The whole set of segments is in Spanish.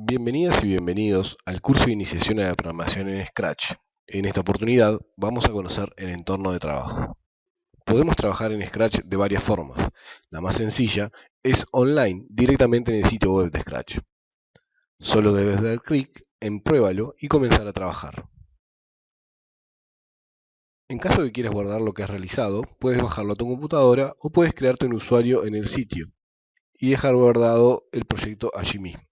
Bienvenidas y bienvenidos al curso de iniciación a la programación en Scratch. En esta oportunidad vamos a conocer el entorno de trabajo. Podemos trabajar en Scratch de varias formas. La más sencilla es online, directamente en el sitio web de Scratch. Solo debes dar clic en Pruébalo y comenzar a trabajar. En caso de que quieras guardar lo que has realizado, puedes bajarlo a tu computadora o puedes crearte un usuario en el sitio y dejar guardado el proyecto allí mismo.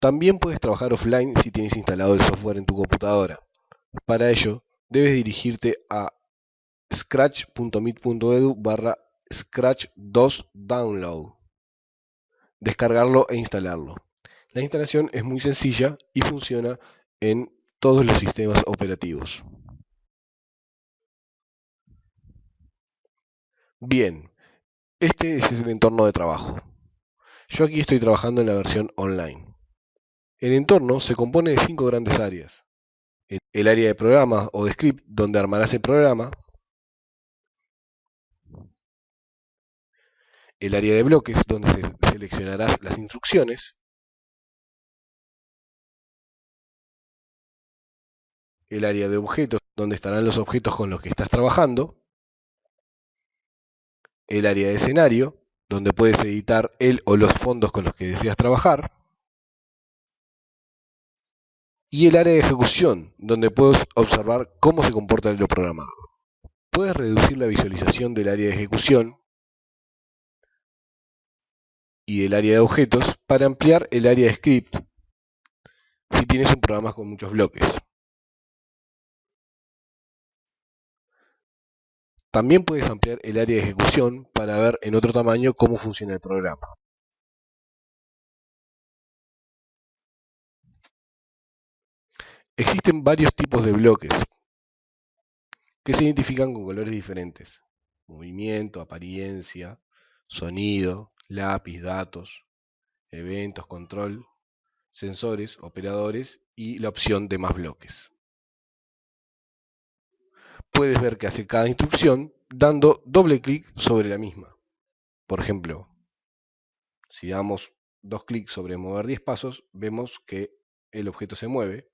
También puedes trabajar offline si tienes instalado el software en tu computadora. Para ello, debes dirigirte a scratch.mit.edu barra scratch2download. Descargarlo e instalarlo. La instalación es muy sencilla y funciona en todos los sistemas operativos. Bien, este es el entorno de trabajo. Yo aquí estoy trabajando en la versión online. El entorno se compone de cinco grandes áreas. El área de programa o de script, donde armarás el programa. El área de bloques, donde seleccionarás las instrucciones. El área de objetos, donde estarán los objetos con los que estás trabajando. El área de escenario, donde puedes editar el o los fondos con los que deseas trabajar y el área de ejecución, donde puedes observar cómo se comporta lo programado. Puedes reducir la visualización del área de ejecución y del área de objetos para ampliar el área de script si tienes un programa con muchos bloques. También puedes ampliar el área de ejecución para ver en otro tamaño cómo funciona el programa. Existen varios tipos de bloques que se identifican con colores diferentes. Movimiento, apariencia, sonido, lápiz, datos, eventos, control, sensores, operadores y la opción de más bloques. Puedes ver qué hace cada instrucción dando doble clic sobre la misma. Por ejemplo, si damos dos clics sobre mover 10 pasos, vemos que el objeto se mueve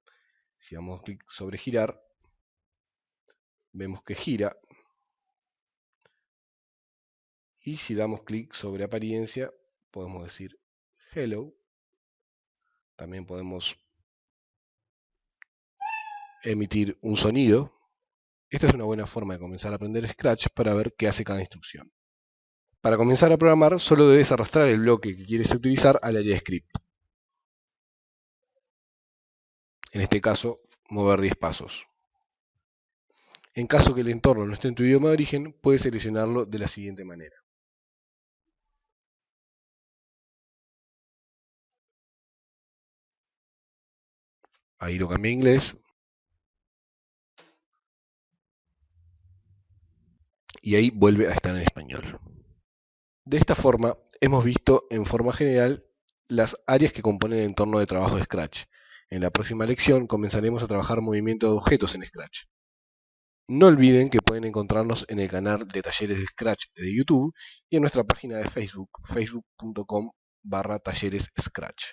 si damos clic sobre girar, vemos que gira. Y si damos clic sobre apariencia, podemos decir hello. También podemos emitir un sonido. Esta es una buena forma de comenzar a aprender Scratch para ver qué hace cada instrucción. Para comenzar a programar, solo debes arrastrar el bloque que quieres utilizar al área de script. En este caso mover 10 pasos. En caso que el entorno no esté en tu idioma de origen, puedes seleccionarlo de la siguiente manera. Ahí lo cambié a inglés. Y ahí vuelve a estar en español. De esta forma, hemos visto en forma general las áreas que componen el entorno de trabajo de Scratch. En la próxima lección comenzaremos a trabajar movimiento de objetos en Scratch. No olviden que pueden encontrarnos en el canal de talleres de Scratch de YouTube y en nuestra página de Facebook, facebook.com barra talleres Scratch.